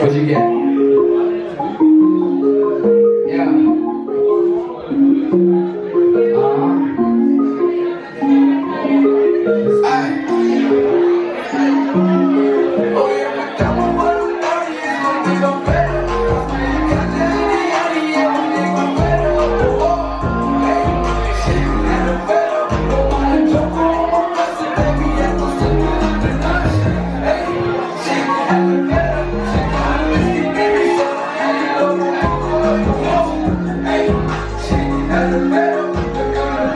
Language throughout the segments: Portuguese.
조직에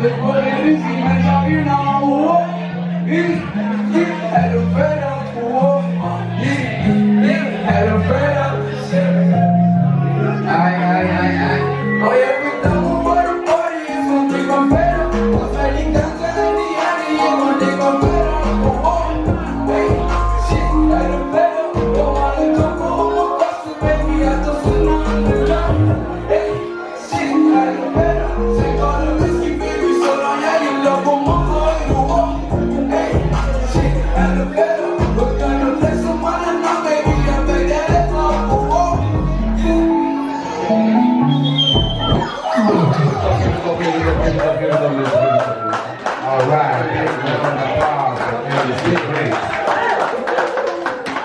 depois ele se mete na rua E Ai, ai, ai, ai Olha que tá o boro, por isso te confero Você ligando na minha e eu te confero All right.